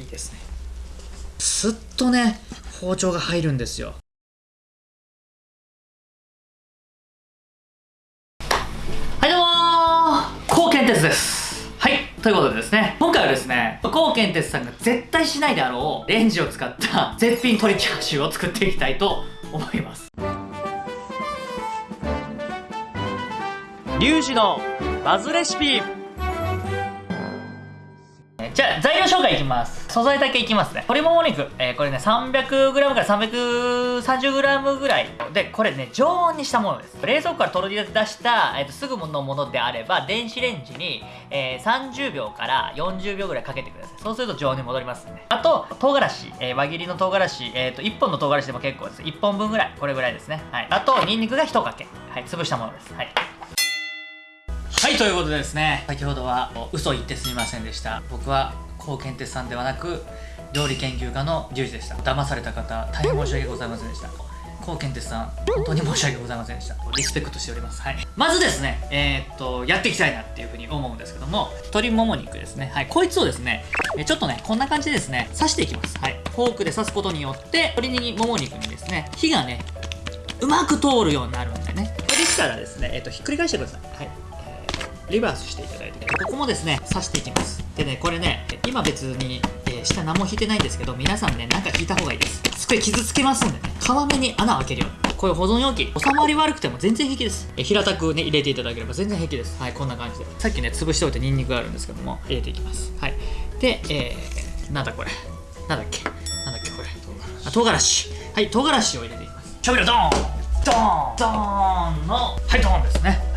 いいですね。すっとね包丁が入るんですよ。はいどうもー。高健鉄です。はいということでですね今回はですね高健鉄さんが絶対しないであろうレンジを使った絶品鶏チャーシューを作っていきたいと思います。リュウジのバズレシピ。じゃあ材料紹介いきます。素材だけいきますね。鶏もも肉、えー、これね 300g から 330g ぐらい。でこれね常温にしたものです。冷蔵庫から取り出した、えーと、すぐのものであれば電子レンジに、えー、30秒から40秒ぐらいかけてください。そうすると常温に戻りますね。あと唐辛子、えー、輪切りの唐辛子、えーと、1本の唐辛子でも結構です。1本分ぐらい。これぐらいですね。はい。あとニンニクが1かけ。はい。潰したものです。はい。ということでですね先ほどは嘘言ってすみませんでした。僕は高健鉄さんではなく料理研究家のリュウジでした。騙された方大変申し訳ございませんでした。高健鉄さん本当に申し訳ございませんでした。リスペクトしております。はい。まずですねえー、っとやっていきたいなっていうふうに思うんですけども鶏もも肉ですね。はい。こいつをですねちょっとねこんな感じでですね刺していきます。はい。フォークで刺すことによって鶏にもも肉にですね火がねうまく通るようになるんでね。できたらですねえー、っとひっくり返してください。はいリバースしていただいてここもですね刺していきます。でねこれね今別に、えー、下何も引いてないんですけど皆さんねなんか引いた方がいいです。机傷つけますんでね。皮目に穴を開けるように。こういう保存容器収まり悪くても全然平気です。え平たくね入れていただければ全然平気です。はいこんな感じで。さっきね潰しておいてニンニクがあるんですけども入れていきます。はい。でえー、なんだこれ。なんだっけ。なんだっけこれ。あ唐辛子。はい唐辛子を入れていきます。調味料ドーン。ドーン。ドーンのはいドーンですね。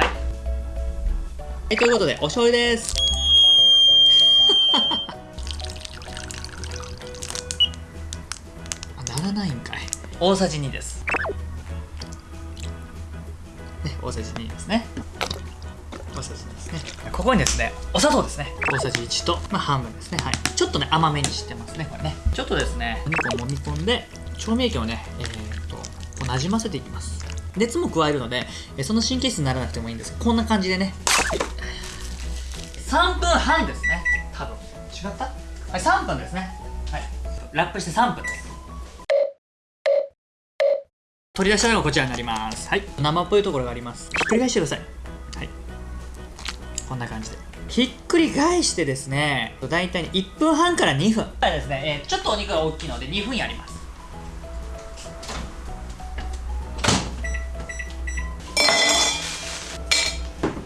いはい、ということで、お醤油です。ならないんかい。大さじ2です。ね、大さじ2ですね。大さじ2ですね。ここにですね、お砂糖ですね。大さじ1と、まあ、半分ですね。はい。ちょっとね、甘めにしてますね、これね。ちょっとですね、お肉を揉み込んで、調味液をね、えー、っと、こう馴染ませていきます。熱も加えるので、その神経質にならなくてもいいんですこんな感じでね、3分半ですね。多分。違った？はい3分ですね。はい。ラップして3分です。取り出したのがこちらになります。はい。生っぽいところがあります。ひっくり返してください。はい。こんな感じで。ひっくり返してですね。大体1分半から2分。ですね、えー、ちょっとお肉が大きいので2分やります。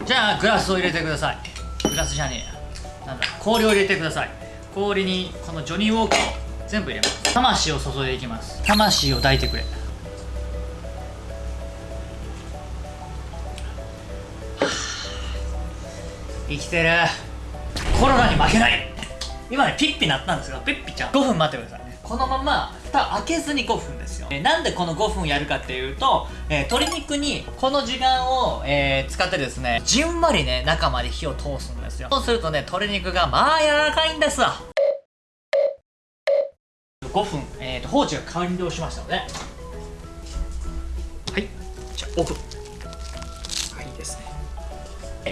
じゃあグラスを入れてください。グラスじゃねえや。なんだ氷を入れてください。氷にこのジョニーウォーカーを全部入れます。魂を注いでいきます魂を抱いてくれ。生きてる。コロナに負けない。今ねピッピ鳴ったんですがピッピちゃん5分待ってくださいこのまま蓋開けずに5分ですよ、えなんでこの5分やるかっていうと、えー、鶏肉にこの時間を、えー、使ってですねじんわりね中まで火を通すんですよ。そうするとね鶏肉がまあ柔らかいんですわ。5分、えーと、放置が完了しましたので。はい。じゃあオフ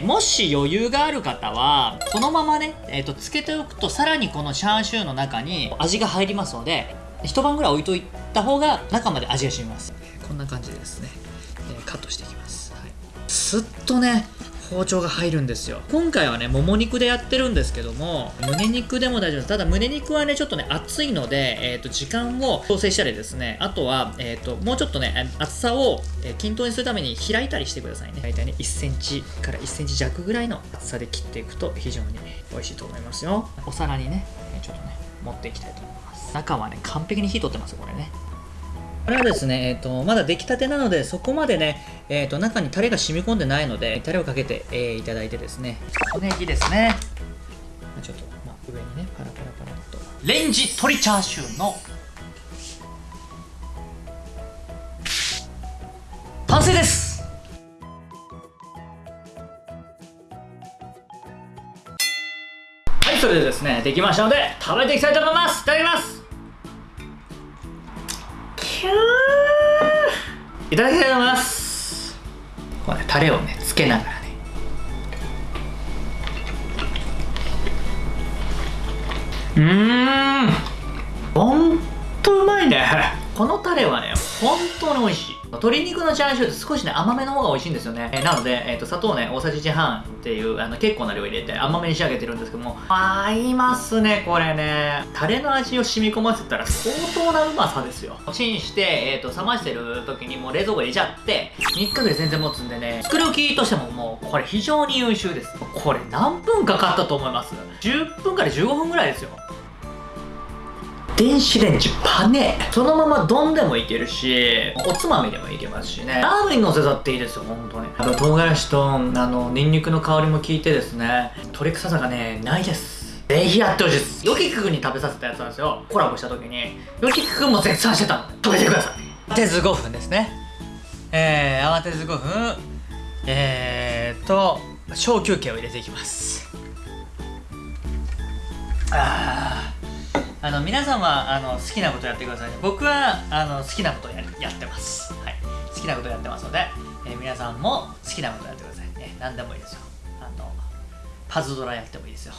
もし余裕がある方はこのままね、えーと、つけておくとさらにこのチャーシューの中に味が入りますので一晩ぐらい置いといた方が中まで味が染みます。こんな感じでですね、えー、カットしていきます、はい、スッとね包丁が入るんですよ。今回はねもも肉でやってるんですけども胸肉でも大丈夫です。ただ胸肉はねちょっとね熱いので、えーと、時間を調整したりですね。あとは、えーと、もうちょっとね厚さを、え均等にするために開いたりしてくださいね。大体ね1センチから1センチ弱ぐらいの厚さで切っていくと非常に美味しいと思いますよ。お皿にねちょっとね持っていきたいと思います。中はね完璧に火通ってますよこれね。これはですね、えーと、まだ出来たてなので、そこまでね、えーと、中にタレが染み込んでないので、タレをかけて、えー、いただいてですね、小ネギですね。ちょっと、まあ、上にね、パラパラパラっと。レンジ鶏チャーシューの。完成です。はい、それでですね、できましたので、食べていきたいと思います。いただきますいただきたいと思います。こうねタレをねつけながらね。うん。ほんとうまいね。このタレはね本当に美味しい。鶏肉のチャーシューって少しね甘めの方が美味しいんですよね、えーなので、えー、と砂糖ね大さじ1半っていうあの結構な量入れて甘めに仕上げてるんですけども。合いますねこれね。タレの味を染み込ませたら相当なうまさですよ。チンして、えー、と冷ましてる時にもう冷蔵庫入れちゃって3日ぐらい全然持つんでね作り置きとしてももうこれ非常に優秀です。これ何分かかったと思います？10分から15分ぐらいですよ。電子レンジパネ。そのまま丼でもいけるしおつまみでもいけますしね。ラーメンのせたっていいですよ本当に。あと唐辛子とあのニンニクの香りも効いてですね。鶏臭さがねないです。ぜひやってほしいです。ヨキク君に食べさせたやつなんですよ。コラボした時に。ヨキク君も絶賛してた食べてください。慌てず5分ですね。えー、慌てず5分。えーと小休憩を入れていきます。あー。あの皆さんはあの好きなことやってくださいね。僕はあの好きなことややってます、はい、好きなことやってますので、えー皆さんも好きなことやってくださいね。何でもいいですよ。あのパズドラやってもいいですよ。